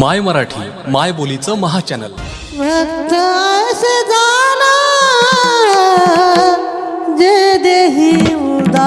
माय मराठी माय बोलीचं महाचॅनल. भक्त जे देही उदा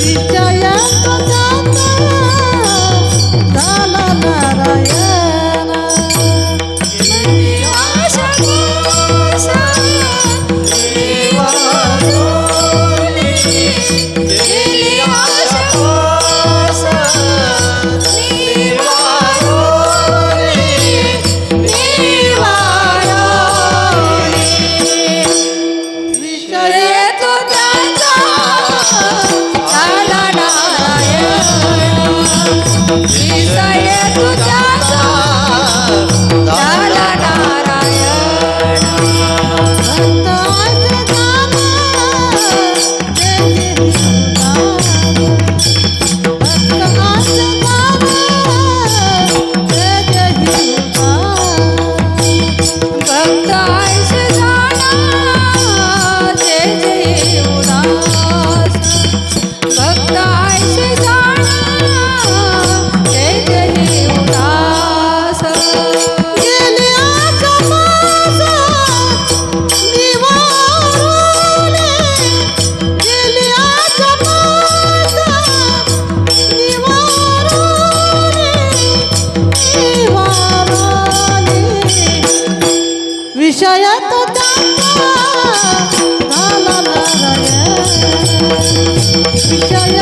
विजय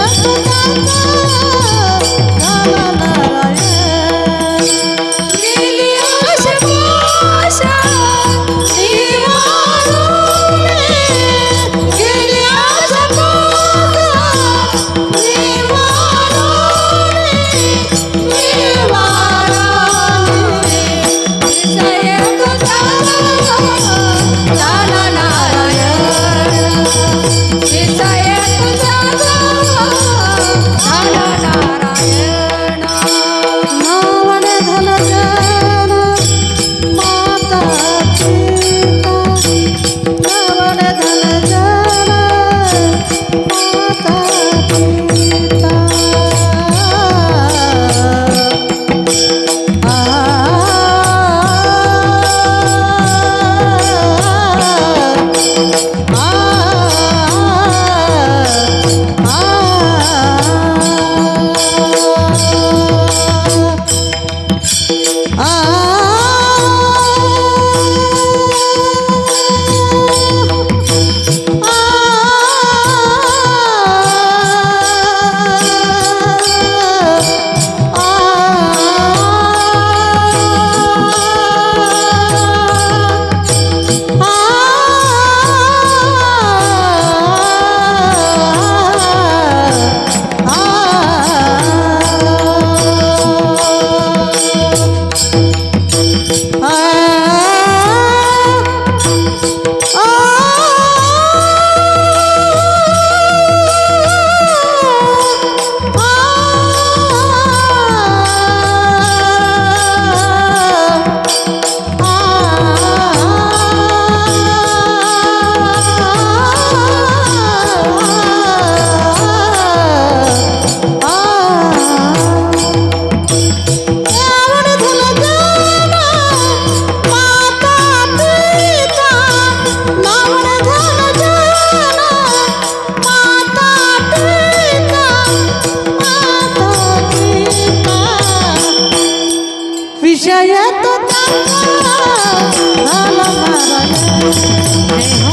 Hey, hey.